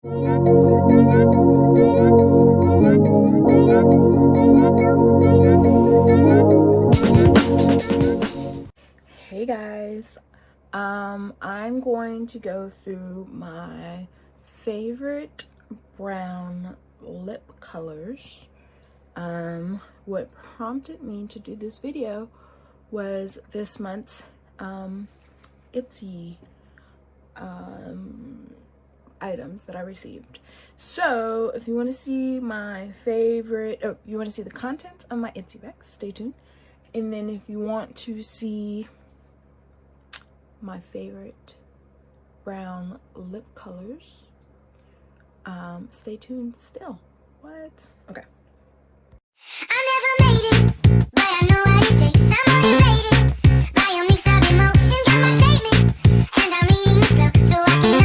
Hey guys, um, I'm going to go through my favorite brown lip colors. Um, what prompted me to do this video was this month's um, Ipsy um, items that I received. So if you want to see my favorite, oh, you want to see the contents of my Ipsy bag, stay tuned. And then if you want to see my favorite brown lip colors, um, stay tuned still. What? Okay. so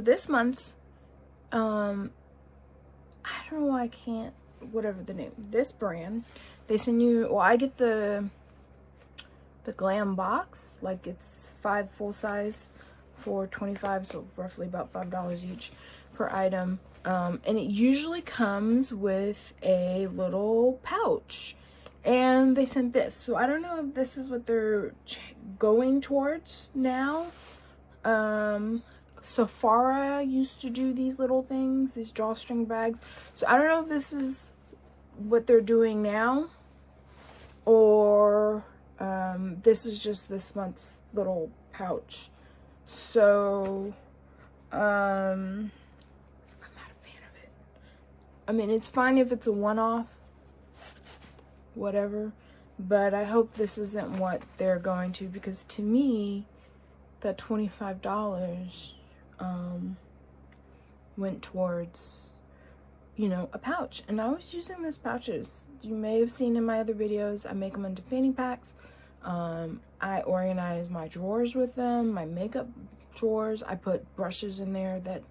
this month um i don't know why i can't whatever the name this brand they send you well i get the the glam box like it's five full size for 25 so roughly about five dollars each per item. Um, and it usually comes with a little pouch. And they sent this. So i don't know if this is what they're going towards now. Um Sephora used to do these little things, these drawstring bags. So I don't know if this is what they're doing now or um, this is just this month's little pouch. So, um, I'm not a fan of it. I mean, it's fine if it's a one-off, whatever, but I hope this isn't what they're going to because to me, that $25 um, went towards, you know, a pouch. And I was using these pouches. You may have seen in my other videos, I make them into fanny packs. Um, I organize my drawers with them, my makeup drawers. I put brushes in there that,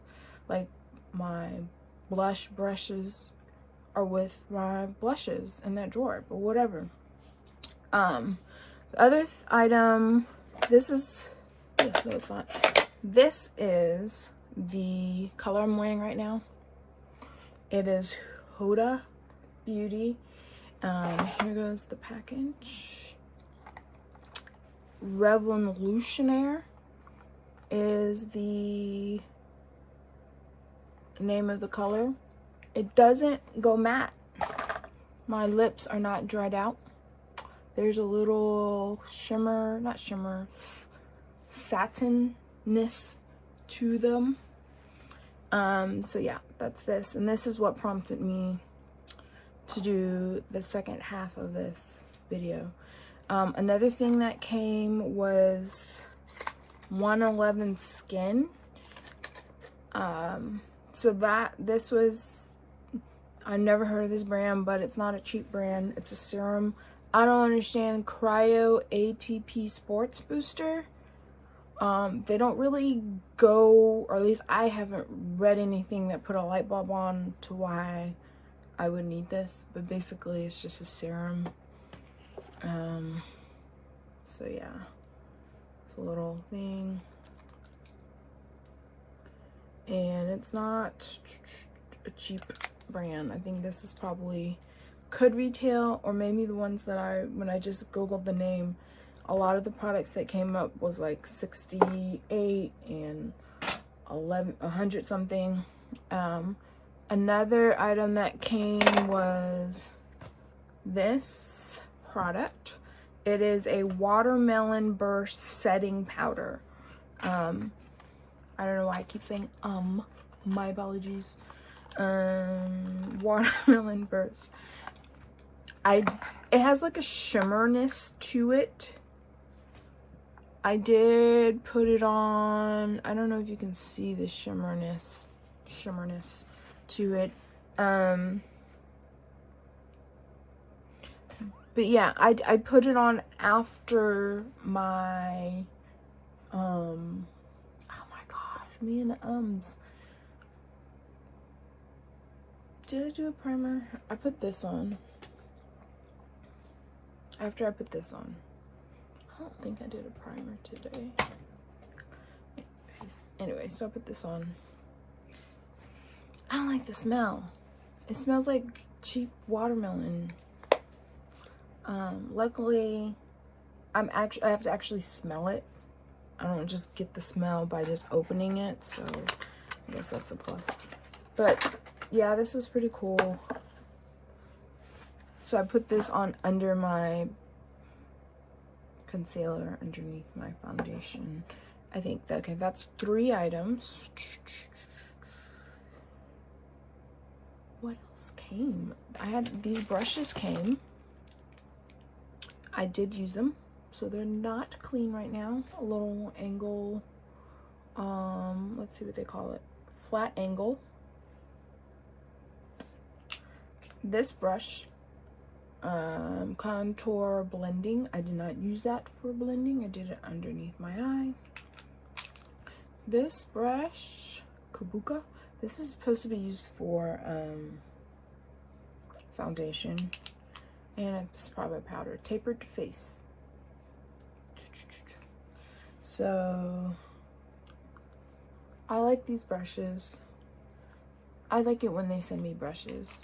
like, my blush brushes are with my blushes in that drawer, but whatever. Um, the other th item, this is, no, it's not. This is the color I'm wearing right now. It is Huda Beauty. Um, here goes the package. Revolutionaire is the name of the color. It doesn't go matte. My lips are not dried out. There's a little shimmer, not shimmer, satin ness to them. Um so yeah that's this. And this is what prompted me to do the second half of this video. Um another thing that came was 111 skin. Um so that this was i never heard of this brand but it's not a cheap brand. It's a serum. I don't understand cryo atp sports booster um, they don't really go, or at least I haven't read anything that put a light bulb on to why I would need this. But basically, it's just a serum. Um, so yeah, it's a little thing. And it's not a cheap brand. I think this is probably could retail or maybe the ones that I, when I just Googled the name, a lot of the products that came up was like 68 and 11 100 something. Um, another item that came was this product. It is a watermelon burst setting powder. Um, i don't know why i keep saying um my apologies. Um watermelon burst. I it has like a shimmerness to it I did put it on, I don't know if you can see the shimmerness, shimmerness to it. Um, but yeah, I, I put it on after my, um, oh my gosh, me and the ums. did I do a primer? I put this on. After I put this on. Don't think I did a primer today. Anyway, so I put this on. I don't like the smell. It smells like cheap watermelon. Um, luckily, I'm actually I have to actually smell it. I don't just get the smell by just opening it, so I guess that's a plus. But yeah, this was pretty cool. So I put this on under my concealer underneath my foundation. I think, that, okay, that's three items. What else came? I had, these brushes came. I did use them, so they're not clean right now. A little angle, um, let's see what they call it. Flat angle. This brush um, contour blending. I did not use that for blending. I did it underneath my eye. This brush, Kabuki, this is supposed to be used for um, foundation. And it's probably powder. Tapered to face. So, I like these brushes. I like it when they send me brushes.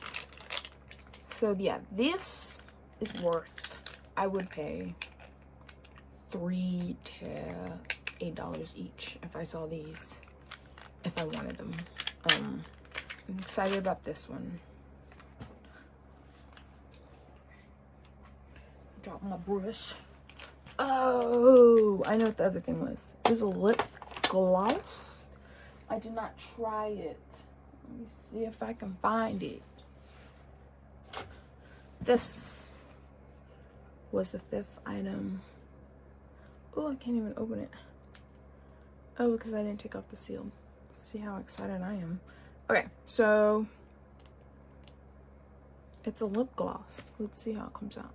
So yeah, this is worth, I would pay three to eight dollars each if I saw these, if I wanted them. Um, I'm excited about this one. Drop my brush. Oh, I know what the other thing was. Was a lip gloss. I did not try it. Let me see if I can find it. This was the fifth item. Oh, I can't even open it. Oh, because I didn't take off the seal. See how excited I am. Okay, so it's a lip gloss. Let's see how it comes out.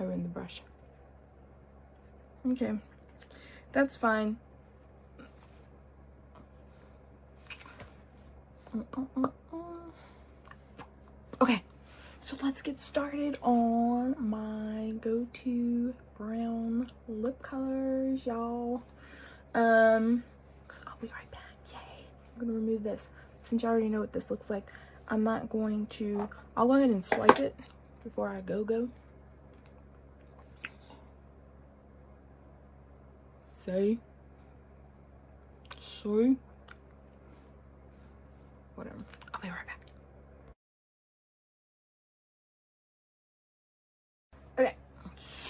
I ruined the brush. Okay, that's fine. Mm -mm -mm. Okay, so let's get started on my go-to brown lip colors, y'all. Um, I'll be right back. Yay. I'm gonna remove this. Since you already know what this looks like, I'm not going to, I'll go ahead and swipe it before I go go. Say. Say. Whatever. I'll be right back.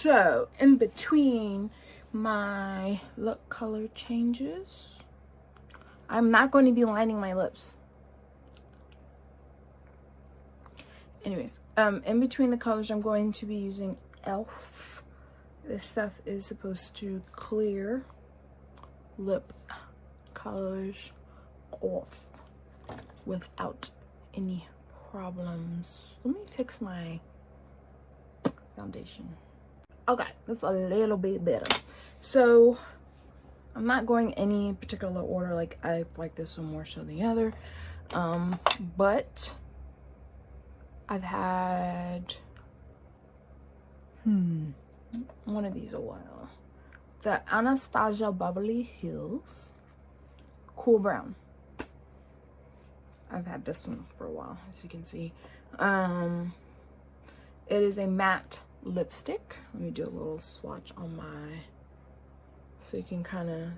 So in between my lip color changes, I'm not going to be lining my lips. Anyways, um, in between the colors, I'm going to be using e.l.f. This stuff is supposed to clear lip colors off without any problems. Let me fix my foundation. Okay, that's a little bit better. So I'm not going any particular order. Like I like this one more so than the other. Um, but I've had hmm one of these a while. The Anastasia Beverly Hills Cool Brown. I've had this one for a while, as you can see. Um, it is a matte lipstick. Let me do a little swatch on my, so you can kind of,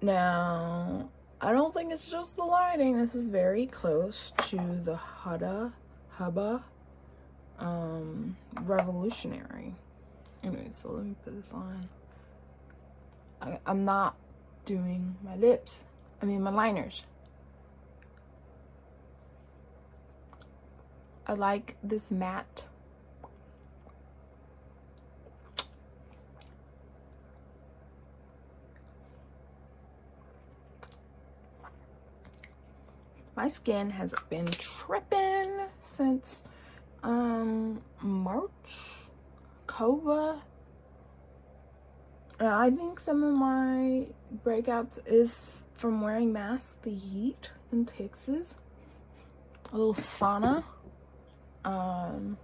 now, I don't think it's just the lighting. This is very close to the Huda, Hubba um, Revolutionary. Anyway, so let me put this on. I, I'm not doing my lips. I mean my liners. I like this matte. My skin has been tripping since um March. Kova I think some of my breakouts is from wearing masks, the heat in Texas. A little sauna. Um,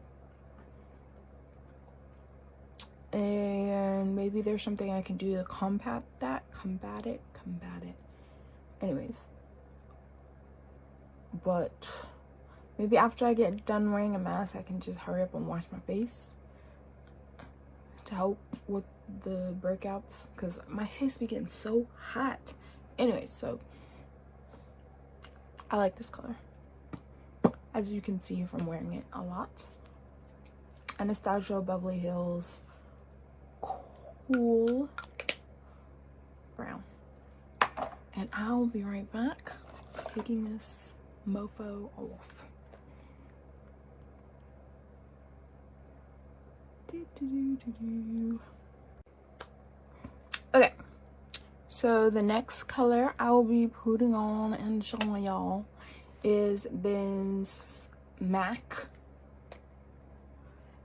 and maybe there's something I can do to combat that, combat it, combat it. Anyways, but maybe after I get done wearing a mask, I can just hurry up and wash my face to help with the breakouts because my face be getting so hot. Anyway, so I like this color as you can see from wearing it a lot. Anastasia Beverly Hills cool brown. And I'll be right back taking this mofo off. Okay, so the next color I will be putting on and showing y'all is this MAC.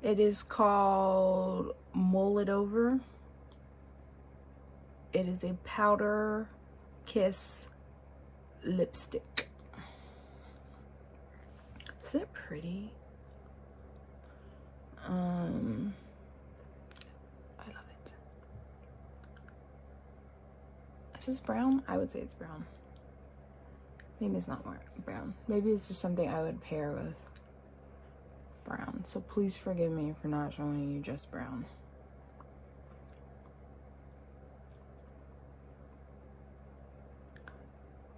It is called Mull It Over. It is a powder kiss lipstick. Is it pretty? Um, I love it. Is this brown? I would say it's brown. Maybe it's not more brown. Maybe it's just something I would pair with brown. So please forgive me for not showing you just brown.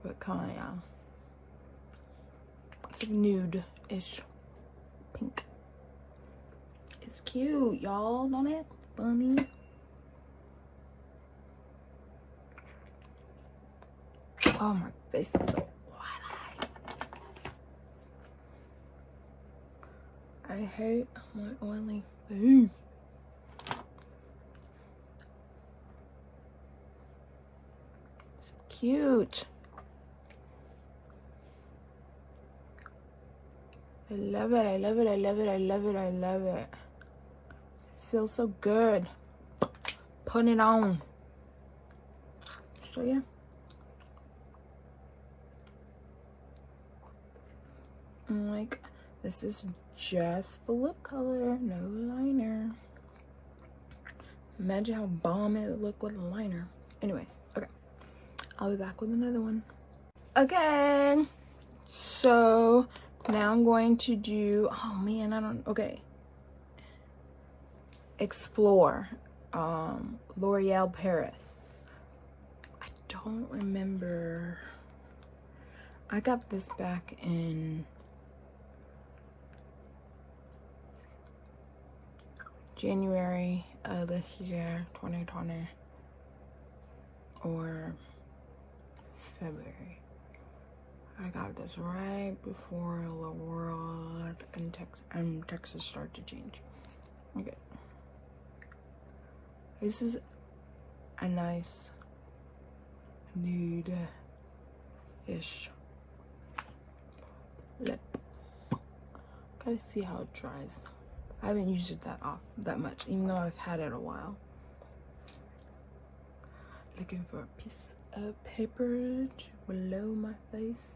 But kind of, yeah. It's like nude-ish pink. It's cute, y'all. Don't it? Funny. Oh, my face is so Hate my oily face. It's cute. I love it, I love it, I love it, I love it, I love it. it feels so good. Put it on. So yeah. I'm like, this is just the lip color, no liner. Imagine how bomb it would look with a liner. Anyways, okay. I'll be back with another one. Okay. So now I'm going to do, oh man, I don't, okay. Explore, um, L'Oreal Paris. I don't remember. I got this back in January of this year, 2020, or February. I got this right before the world and, Tex Texas started to change. Okay. This is a nice nude-ish lip. Gotta see how it dries. I haven't used it that off that much, even though I've had it a while. Looking for a piece of paper to below my face.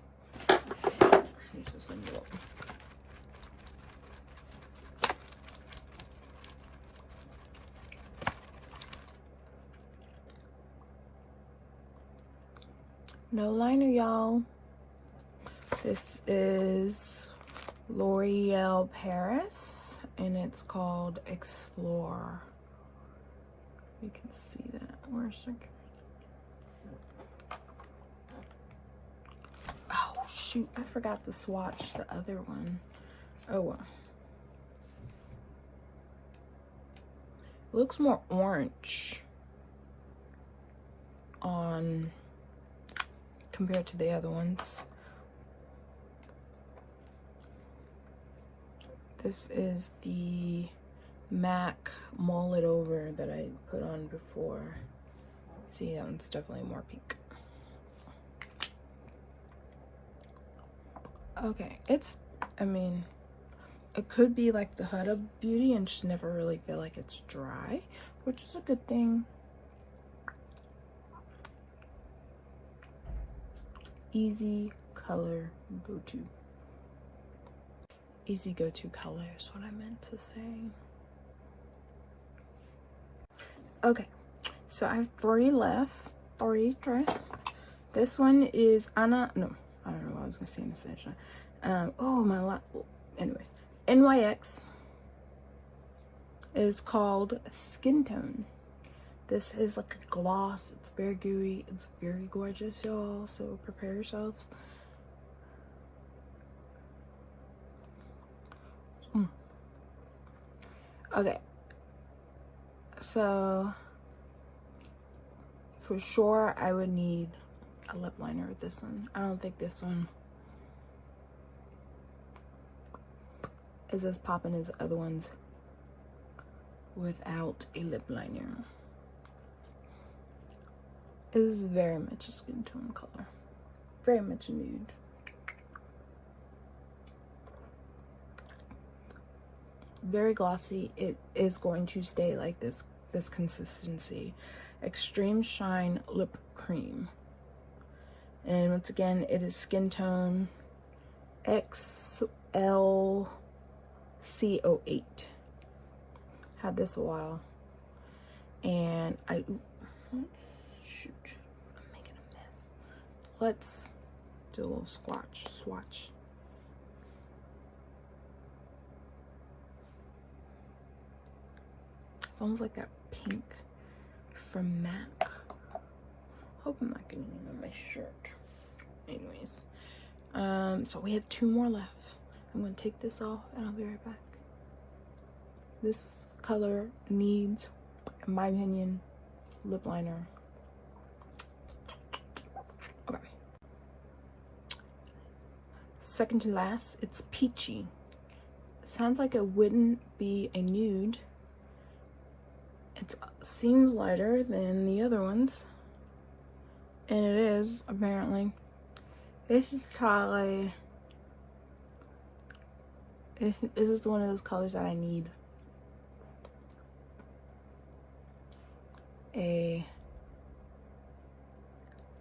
No liner, y'all. This is L'Oreal Paris and it's called Explore. You can see that. Where's the Oh shoot, I forgot to swatch the other one. Oh well. Looks more orange on compared to the other ones. This is the MAC Mull It Over that I put on before. See, that one's definitely more pink. Okay, it's, I mean, it could be like the Huda Beauty and just never really feel like it's dry, which is a good thing. Easy color go-to. Easy go-to color is what I meant to say. Okay, so I have three left, three dress. This one is Anna, no, I don't know what I was gonna say in the session. Um, oh my, la anyways, NYX is called Skin Tone. This is like a gloss. It's very gooey. It's very gorgeous, y'all. So prepare yourselves. Okay. So for sure I would need a lip liner with this one. I don't think this one is as popping as other ones without a lip liner. It is very much a skin tone color. Very much a nude. Very glossy. It is going to stay like this this consistency. Extreme Shine Lip Cream. And once again, it is skin tone XLCO8 had this a while and I shoot I'm making a mess let's do a little swatch swatch it's almost like that pink from MAC hope I'm not getting it on my shirt anyways um so we have two more left I'm gonna take this off and I'll be right back this color needs, in my opinion, lip liner. Okay. Second to last, it's peachy. Sounds like it wouldn't be a nude. It seems lighter than the other ones. And it is, apparently. This is probably... This, is one of those colors that I need. a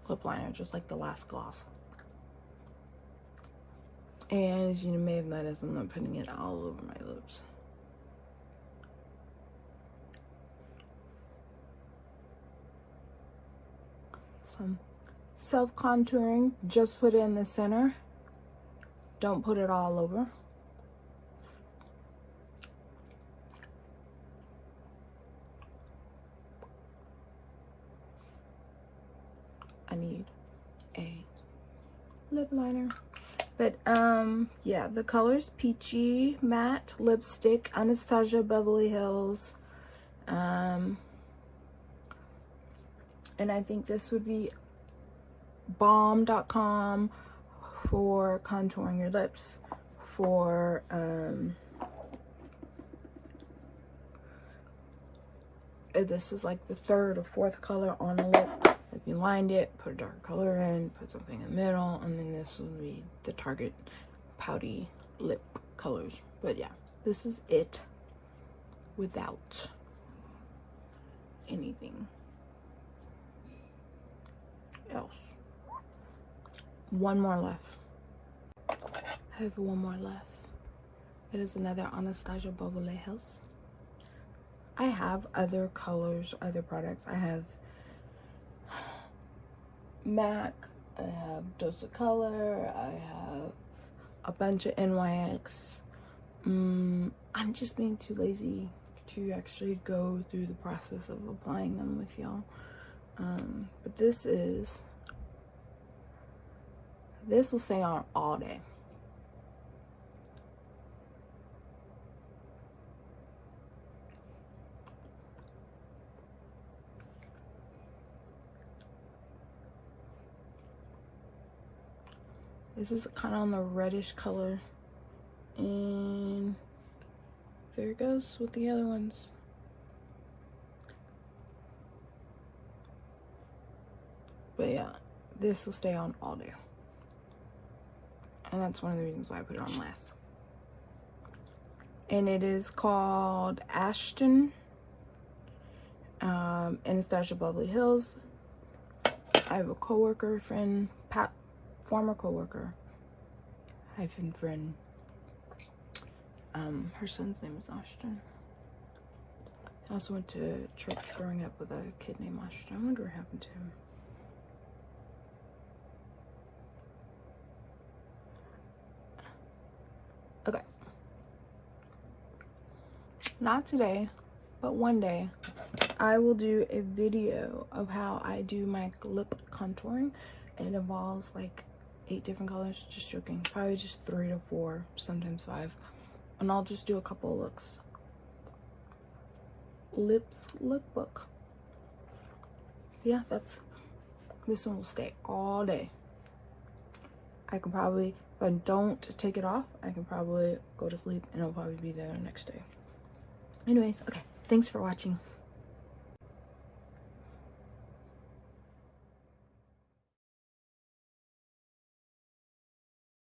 lip liner just like the last gloss and as you may have noticed I'm not putting it all over my lips some self contouring just put it in the center don't put it all over I need a lip liner. But um yeah, the color's peachy matte lipstick, Anastasia Beverly Hills. Um and I think this would be balm.com for contouring your lips for um this was like the third or fourth color on the lip if you lined it, put a dark color in, put something in the middle, and then this would be the Target pouty lip colors. But yeah, this is it without anything else. One more left. I have one more left. It is another Anastasia Beverly Hills. I have other colors, other products. I have MAC, I have Dose of Color, I have a bunch of NYX. Um, I'm just being too lazy to actually go through the process of applying them with y'all. Um, but this is, this will stay on all day. This is kind of on the reddish color. And there it goes with the other ones. But yeah, this will stay on all day. And that's one of the reasons why I put it on last. And it is called Ashton. Um, Anastasia Beverly Hills. I have a coworker friend, Pat former coworker hyphen friend. Um, her son's name is Ashton. I also went to church growing up with a kid named Ashton. I wonder what happened to him. Okay. Not today, but one day I will do a video of how I do my lip contouring. It involves like eight different colors, just joking. Probably just three to four, sometimes five. And I'll just do a couple of looks. Lips lookbook. Yeah, that's this one will stay all day. I can probably, if I don't take it off, I can probably go to sleep and it'll probably be there the next day. Anyways, okay. Thanks for watching.